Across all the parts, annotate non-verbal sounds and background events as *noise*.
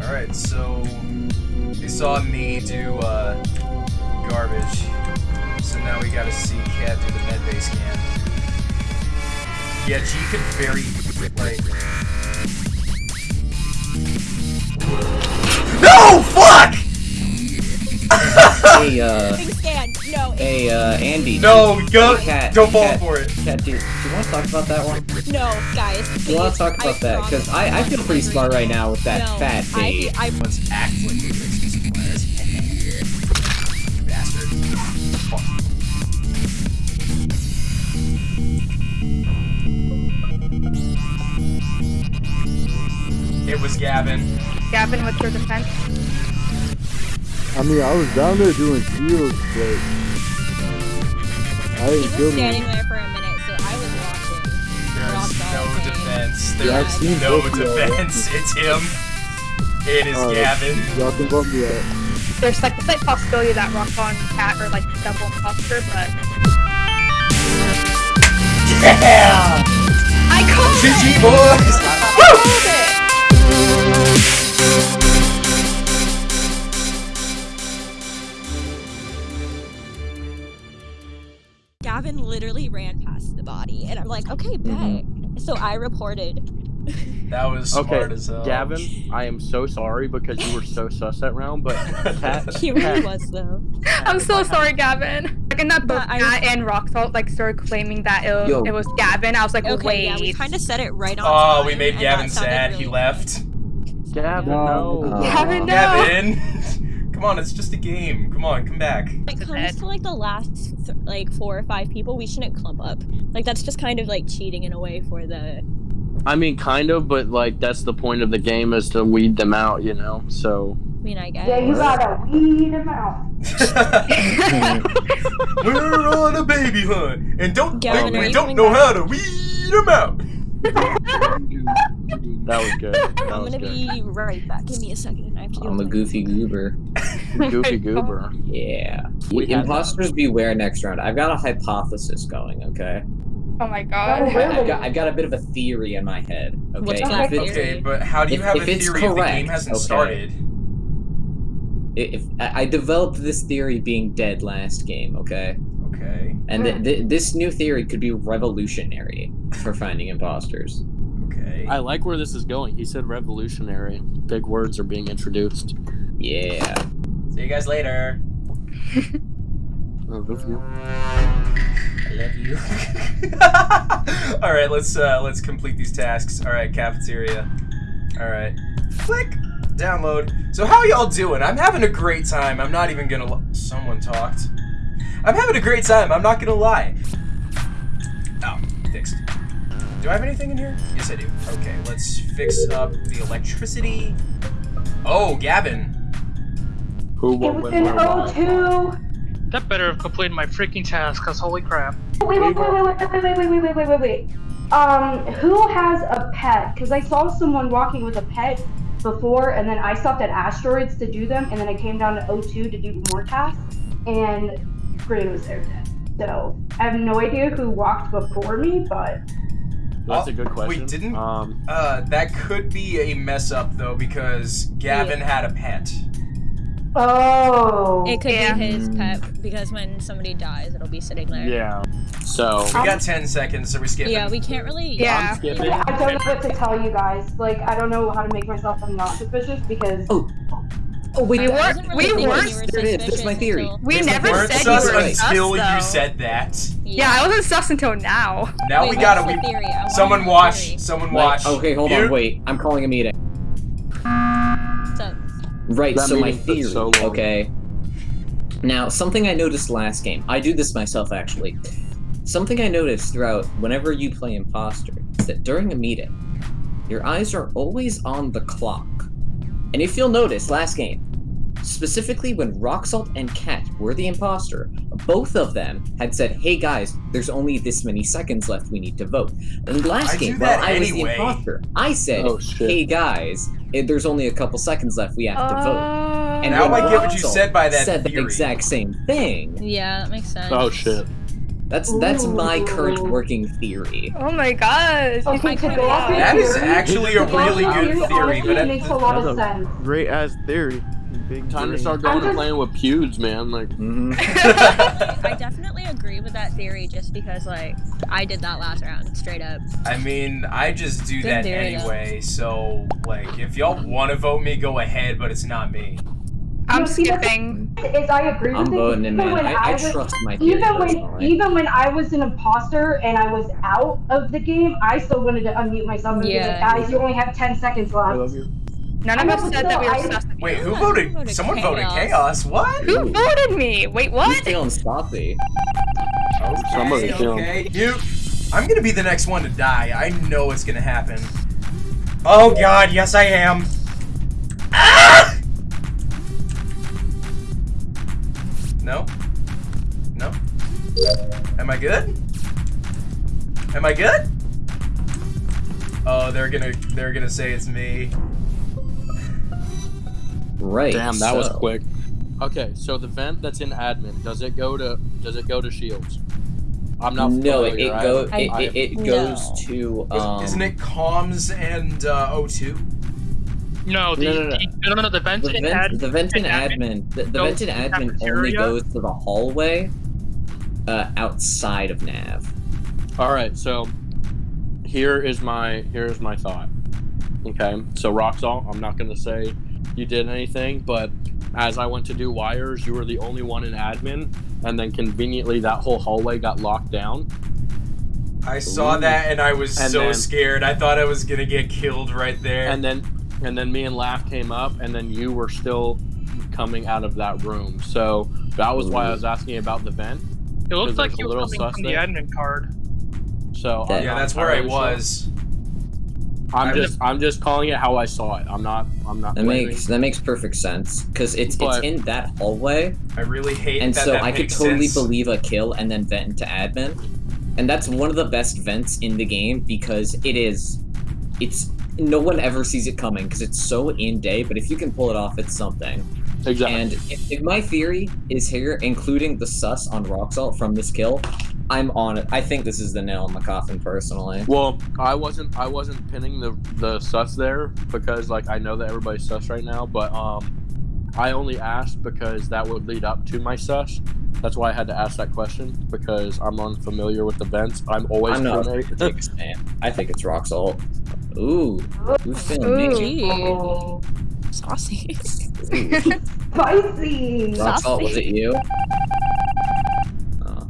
Alright, so they saw me do uh, garbage. So now we gotta see Cat do the medbay scan. Yeah, G could very like No fuck! Hey, uh, Big scan. No. Hey, uh, Andy. No, go Hey, Kat, don't fall Kat, for it. Kat, do, do you want to talk about that one? No, guys. Do you want to talk about that? Because I, I feel pretty smart right now with that No, fat I. I, Let's act like we fixed this class. Bastard. Fuck. It was Gavin. Gavin, what's your defense? I mean, I was down there doing shields, but I didn't was kill standing me. there for a minute, so I was watching. There's no Bottom. defense. Yeah, I've There's no both of defense. *laughs* It's him. It is Alright. Gavin. Y'all can bump me out. There's like the slight possibility that Rockbon and Cat are like double imposter, but Yeah! I called GG it! boys! I called it! *laughs* the body, and I'm like, okay, bet. Mm-hmm. So I reported. That was smart Okay, as hell. Gavin, I am so sorry because you were so sus that round, but *laughs* Cat, He really was though. I'm so sorry, Gavin. Like, and that both I- Cat and Rocksalt like started claiming that it, Yo. it was Gavin. I was like, Okay, wait. yeah, we kind of said it right on. Oh, time, we made Gavin sad. really He left. Gavin, No. no. Uh, Gavin, no. Gavin! *laughs* Come on, it's just a game. Come on, come back. When it comes to like the last like four or five people, we shouldn't clump up. Like that's just kind of like cheating in a way for the. I mean, kind of, but like that's the point of the game is to weed them out, you know. So I mean, I guess. Yeah, you gotta weed them out. *laughs* We're on a baby hunt, and don't Gavin, think are we don't know back? how to weed them out. that was good. That I'm was gonna good. be right back. Give me a second. I have to. do I'm a my- goofy goober. *laughs* Goofy goober. Yeah. We had Imposters beware next round. I've got a hypothesis going, okay? Oh my Oh, god. really? I've got, I've got a bit of a theory in my head, okay? What's If that it's- theory? Okay, but how do you If- have if a it's theory if the game hasn't okay. started? if I I developed this theory being dead last game, okay? Okay, And th- hmm. th- this new theory could be revolutionary for finding imposters. Okay. I like where this is going. He said revolutionary. Big words are being introduced. Yeah. See you guys later. *laughs* Oh, good for you. I love you. *laughs* All right, let's uh, let's complete these tasks. All right, cafeteria. All right, click download. So how y'all doing? I'm having a great time. I'm not even gonna. Li- Someone talked. I'm having a great time. I'm not gonna lie. Oh, fixed. Do I have anything in here? Yes, I do. Okay, let's fix up the electricity. Oh, Gavin. Who, It was when, in where. O2. That better have completed my freaking task, cause holy crap. Wait, wait, wait, wait, wait, wait, wait, wait, wait, wait, wait, wait, wait. Um, who has a pet? Because I saw someone walking with a pet before, and then I stopped at asteroids to do them, and then I came down to O2 to do more tasks, and Gray was there dead. So I have no idea who walked before me, but That's Oh, a good question. We didn't- Um, Uh, that could be a mess up though because Gavin had a pet. oh, It could Yeah. be his pet because when somebody dies, it'll be sitting there. yeah. So We got 10 seconds, so we skip Yeah, we can't really. Yeah. I'm skipping. Yeah, I don't know what to tell you guys. Like, I don't know how to make myself not suspicious because Oh. Oh wait, We weren't- really we weren't- you were there it is, there's my theory. We It's like never you weren't said sus you were until sus, you said that. Yeah, I wasn't sus until now. Now Wait, we gotta. the We, theory? Someone watch. theory. Someone Wait, watch. okay, hold Mute. on, wait. I'm calling a meeting. So, Right, That so my theory, so okay. Now, something I noticed last game, I do this myself actually. Something I noticed throughout whenever you play Imposter is that during a meeting, your eyes are always on the clock. And if you'll notice, last game, specifically when Rocksalt and Cat were the imposter, both of them had said, hey guys, there's only this many seconds left, we need to vote. And last I game, that while I was the imposter, I said, Oh hey guys, eh, there's only a couple seconds left, we have to vote. Uh, And Now when I get what you said by that said theory. the exact same thing. yeah, that makes sense. Oh shit. That's that's my current working theory. Oh my gosh. you Okay, think to so go off your That is actually a to go off really good theory, honestly, but it makes a lot of sense. Great ass theory. Big Time to start going I'm and playing with pews, man. Like, hmm *laughs* I definitely agree with that theory just because, like, I did that last round, straight up. I mean, I just do Good that theory, though. anyway. So, like, if y'all want to vote me, go ahead, but it's not me. I'm No, see, skipping. Is I agree I'm with it. voting him even in. when I, I was- trust my theory even when personally. even when I was an imposter and I was out of the game, I still wanted to unmute myself and be like, guys, you only have ten seconds I left. love you. None of us but said that we were still, I- sus. Wait, who voted? voted Someone voted chaos? chaos. What? Who voted me? Wait, Who's what? feeling sloppy? Somebody Okay, kill him. okay. You. I'm gonna be the next one to die. I know it's gonna happen. Oh God, yes I am. Ah! No. No. Am I good? Am I good? Oh, they're gonna they're gonna say it's me. Right. damn, that was quick. Okay, so the vent that's in admin, does it go to does it go to shields? I'm not. No, it, familiar. it go haven't- it, I it, it No. goes to um. Isn't it comms and uh, O2? No, the, No, no, no. The no, no, no, the vent the in vent, ad, the vent in in admin admin, the, the goes vent in to admin only goes to the hallway, uh, outside of nav. All right, so here is my here's my thought. Okay, so Rocksalt, I'm not gonna say you did anything, but as I went to do wires, you were the only one in admin, and then conveniently that whole hallway got locked down. I saw Ooh. that and I was And so then- scared. I thought I was gonna get killed right there. And then and then me and Laugh came up, and then you were still coming out of that room. So that was why I was mm. asking about the vent. it looks like you were little coming sus from the admin card. So Yeah, I'm yeah, that's where I entirely sure. was. I'm I- just I'm just calling it how I saw it. I'm not I'm not. That blaming. makes that makes perfect sense because it's But- it's in that hallway, I really hate and that so that I could totally sense. believe a kill and then vent into admin, and that's one of the best vents in the game because it is, it's no one ever sees it coming because it's so in day. But if you can pull it off, it's something. exactly. And if, if my theory is here, including the sus on rock salt from this kill, I'm on it. I think this is the nail in the coffin, personally. Well, I wasn't I wasn't pinning the the sus there because like I know that everybody's sus right now, but um I only asked because that would lead up to my sus. That's why I had to ask that question because I'm unfamiliar with the vents. I'm always I'm not familiar- afraid to take a stand. I think it's rock salt. Ooh, oh, who's feeling me? Oh, saucy. *laughs* spicy. Rock salt, was it you? Oh.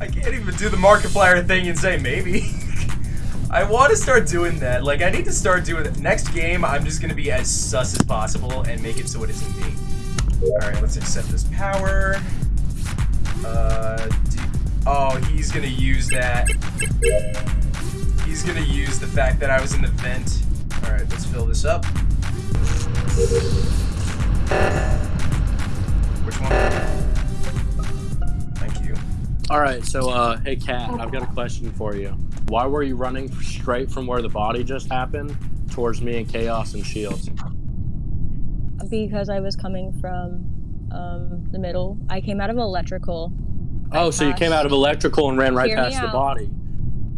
I can't even do the Markiplier thing and say maybe. *laughs* I want to start doing that. Like, I need to start doing it. Next game, I'm just going to be as sus as possible and make it so it isn't me. Alright, let's accept this power. Uh, oh, he's going to use that. He's going to use the fact that I was in the vent. Alright, let's fill this up. Which one? Thank you. All right, so uh hey Kat, I've got a question for you. Why were you running straight from where the body just happened towards me and Chaos and Shields? because I was coming from um, the middle. I came out of electrical. I Oh, so you came out of electrical and ran right Hear past the out. body.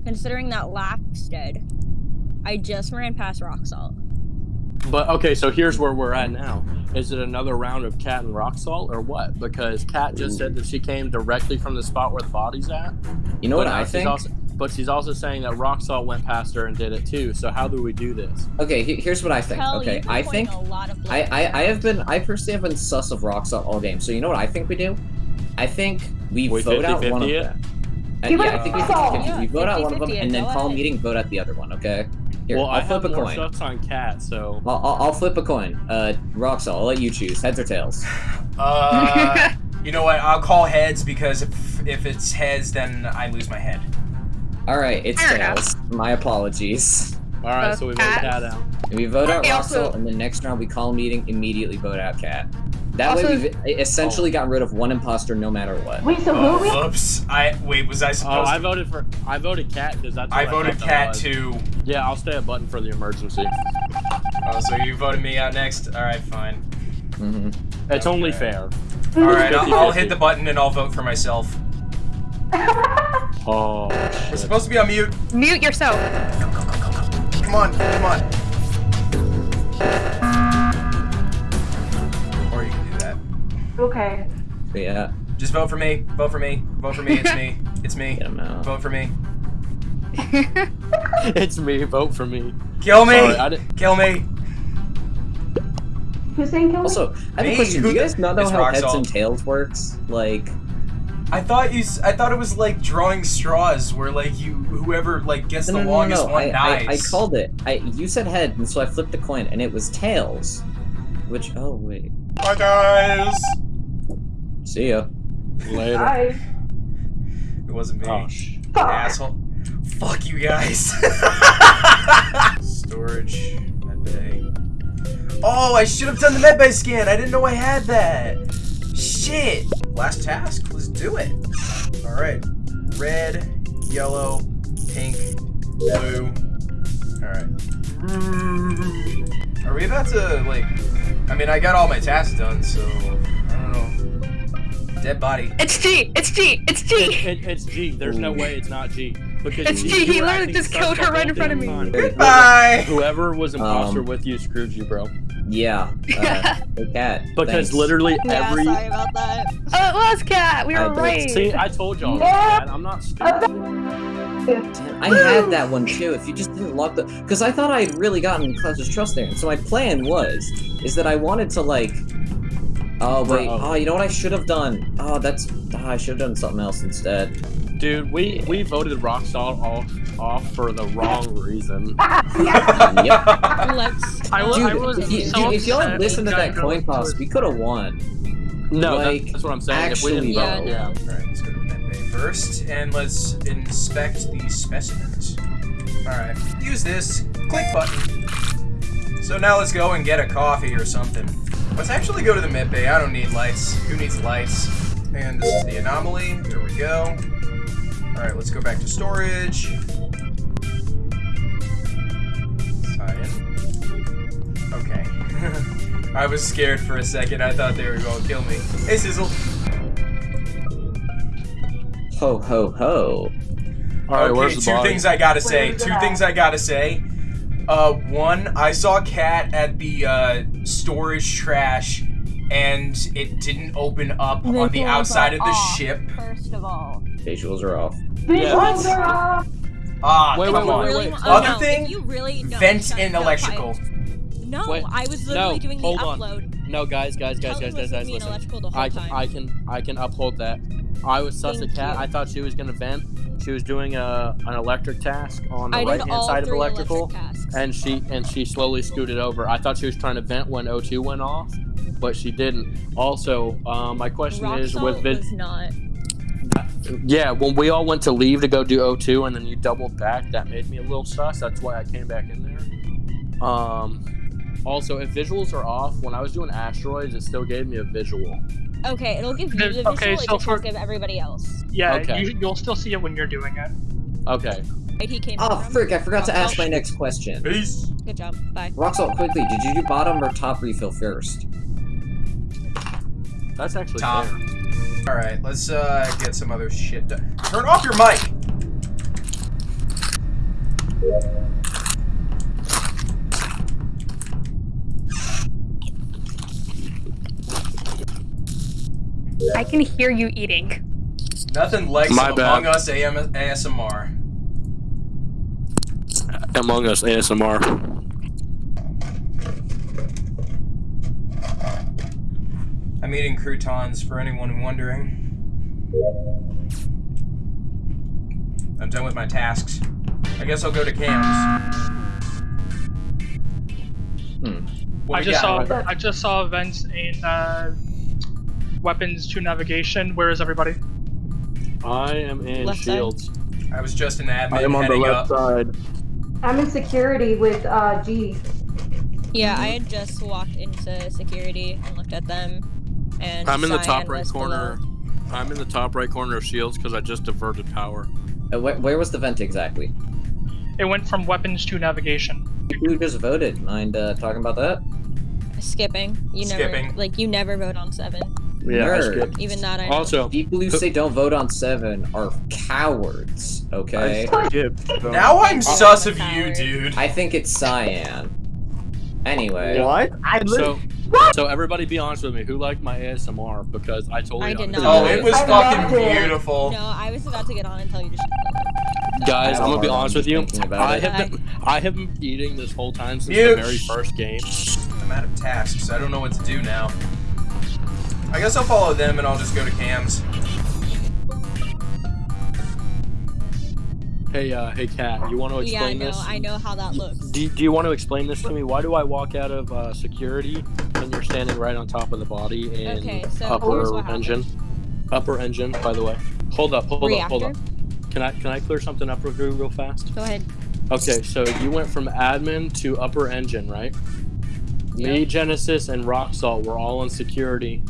Considering that Laugh's dead, I just ran past rock salt. But okay, so here's where we're at now. Is it another round of Cat and Rock Salt or what? Because Cat just said that she came directly from the spot where the body's at. You know but what I she's think? Also, but she's also saying that Rock Salt went past her and did it too. So how do we do this? Okay, he- here's what I think. Hell, Okay, I think a lot of I. I I have been I personally have been sus of rock salt all game. So you know what I think we do? I think we, We vote out one of 50-50 it? them. Give yeah, I think we rock salt. 50-50. Yeah, We vote out one of them and then call ahead. meeting, vote out the other one. Okay. Here, well, I'll I flip have a coin. stuff on Cat, so I'll, I'll, I'll flip a coin. Uh, rock. I'll let you choose. Heads or tails. Uh, *laughs* you know what? I'll call heads because if if it's heads, then I lose my head. All right, it's Fair tails. My apologies. all right. Uh, so we vote Cat. Cat out. We vote out Okay, rock also- and the next round we call a meeting, immediately vote out cat. That Also- way we've essentially gotten rid of one imposter no matter what. Wait, so who Oh, are we? whoops! I wait. Was I Oh, supposed? I to... voted for I voted Cat because that's. I what voted thought cat too. Yeah, I'll stay a button for the emergency. Oh, so you voted me out next? All right, fine. hmm It's only fair. All right, I'll, I'll hit the button and I'll vote for myself. *laughs* Oh We're supposed to be on mute. Mute yourself. Come on, come on. Or you can do that. Okay. Yeah, Just vote for me. Vote for me. Vote for me. It's me. *laughs* It's me. get him out. Vote for me. *laughs* it's me. Vote for me. Kill me. Sorry, Kill me. Who's saying kill me? Also, I have Me? a question. Do you guys not know It's how heads salt. and tails works? Like, I thought you. s- I thought it was like drawing straws, where like you, whoever like gets no, the no, no, longest no. one I, dies. I, I called it. I you said head, and so I flipped the coin, and it was tails. Which oh wait, Bye guys. see ya. Later. Bye. It wasn't me. Oh. Fuck. Asshole. Fuck you guys. *laughs* Storage. Medbay. Oh, I should have done the medbay scan. I didn't know I had that. Shit. Last task. Let's do it. All right. Red, yellow, pink, blue. All right. Are we about to like? I mean, I got all my tasks done, so I don't know. Dead body. It's G. It's G. It's G. It, it, it's G. There's no way it's not G. Because It's G. He literally just killed her right in front of me. Goodbye. Whoever was imposter Um, with you screwed you, bro. Yeah. *laughs* Uh, cat. *laughs* Because thanks. literally Yeah, every. sorry about that. Oh, it was cat. We I were did. right. See, I told y'all. Yeah. man, I'm not stupid. I had that one too. If you just didn't lock the, because I thought I had really gotten Clutch's trust there. And so my plan was, is that I wanted to like, oh wait, Bro. oh you know what I should have done? Oh that's, oh, I should have done something else instead. Dude, we we voted Rockstar off off for the wrong reason. *laughs* Yep. Let's. I, wa- Dude, I was if, you, so dude, if y'all had listened to that coin toss, we could have won. No, Like, that, that's what I'm saying. if we didn't actually, vote, yeah, yeah. no. Alright, let's go to medbay first, and let's inspect these specimens. Alright, use this. Click button. So now let's go and get a coffee or something. Let's actually go to the medbay. I don't need lights. Who needs lights? And this is the anomaly. There we go. Alright, let's go back to storage. Sign in. Okay. *laughs* I was scared for a second. I thought they were going to kill me. Hey, Sizzle. Ho ho ho. All right, okay, where's the two body? things I gotta say. Two at? things I gotta say. Uh, one, I saw Cat at the uh, storage trash, and it didn't open up on the outside of the off, ship. First of all. Visuals are off. Visuals are off. Ah, Wait, come wait, on. wait, really wait. want- Other oh, no, thing, you really no, Vent shut- and no, electrical. quiet. No, Wait, I was literally no, doing the hold on. upload. No, guys, guys, guys, Kelvin guys, guys, guys, listen. electrical the whole I can, time. I can, I can uphold that. I was sus Thank a cat. you. I thought she was gonna vent. She was doing a an electric task on the I right hand side of electrical, electric and she and she slowly scooted over. I thought she was trying to vent when O2 went off, but she didn't. Also, um, my question Rock is with vid- was not. Yeah, when we all went to leave to go do O2 and then you doubled back, that made me a little sus. That's why I came back in there. Um, also, if visuals are off, when I was doing asteroids, it still gave me a visual. Okay, it'll give you the visual. okay, it so just for- won't give everybody else. Yeah, Okay. you, you'll still see it when you're doing it. Okay. Right, he came. Oh from. frick! I forgot to ask salt. my next question. Peace. Good job. Bye. Rock salt, quickly. Did you do bottom or top refill first? That's actually Top. fair. All right, let's uh, get some other shit done. Turn off your mic. I can hear you eating. Nothing like My some bad. Among Us AM- ASMR. Among Us ASMR. I'm eating croutons for anyone wondering. I'm done with my tasks. I guess I'll go to cams. Hmm. I just got? saw I just saw events in uh, weapons to navigation. Where is everybody? I am in Left side. Shields. I was just an admin I am on the heading left up. side. I'm in security with uh, G. Yeah, I had just walked into security and looked at them, and I'm in the top right corner. below. I'm in the top right corner of Shields because I just diverted power. Uh, where, where was the vent exactly? It went from weapons to navigation. Who just voted? Mind uh, talking about that? Skipping. You never like you never vote on seven. Yeah, I skipped. Even that I know. Also, People who say don't vote on seven are cowards. Okay. I skipped. Now I'm I'm sus a of you, dude. I think it's cyan. Anyway. What? I so so everybody, be honest with me. Who liked my ASMR? Because I told I you. did not. Oh, it was I fucking loved it. beautiful. No, I was about to get on and tell you to shut up. Guys, I I'm gonna be honest with you. I have been I have been eating this whole time since Mute. the very first game. I'm out of tasks. I don't know what to do now. I guess I'll follow them and I'll just go to cams. Hey, uh, hey, Kat, you want to Yeah, I explain know. this? I know how that looks. Do, do you want to explain this to me? Why do I walk out of uh, security and you're standing right on top of the body and Okay, so upper what happened. engine? Upper engine, by the way. Hold up, hold up, hold up. Can I can I clear something up real, real fast? Go ahead. Okay, so you went from admin to upper engine, right? Me, Genesis, and Rock Salt were all in security,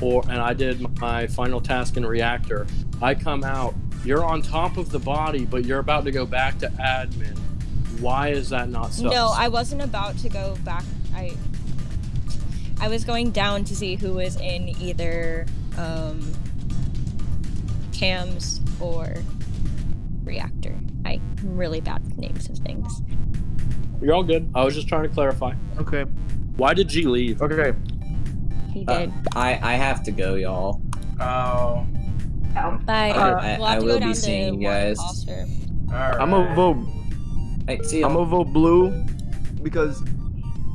or and I did my final task in reactor. I come out. You're on top of the body, but you're about to go back to admin. Why is that not sus? No, I wasn't about to go back. I I was going down to see who was in either um, cams or reactor. I'm really bad with names of things. You're all good. I was just trying to clarify. Okay. Why did G leave? Okay. He Uh, did. I I have to go, y'all. Oh. Bye. I- we'll I will be seeing you guys. Foster. Alright. I'm gonna vote. Hey, see I'm y'all. gonna vote blue because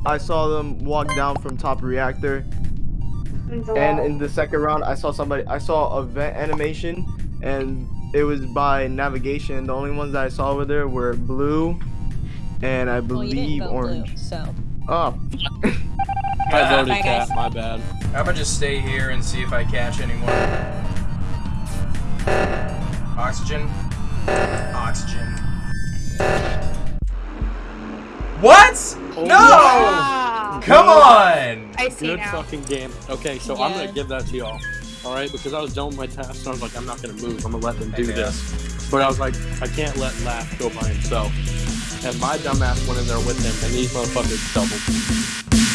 I saw them walk down from top reactor, and in the second round I saw somebody. I saw a vent animation, and it was by navigation. The only ones that I saw over there were blue, and I Well, you didn't believe vote orange. blue, so Oh, *laughs* I voted Bye, guys. Cat. My bad. How about just stay here and see if I catch any more? Oxygen. Oxygen. What? Oh, no! Come on! I see Good now. fucking game. Okay, so I'm gonna give that to y'all. All right, because I was done with my task, and I was like, I'm not gonna move. I'm gonna let them do Okay. this. But I was like, I can't let Laugh go by himself. And my dumbass went in there with him, and these motherfuckers doubled.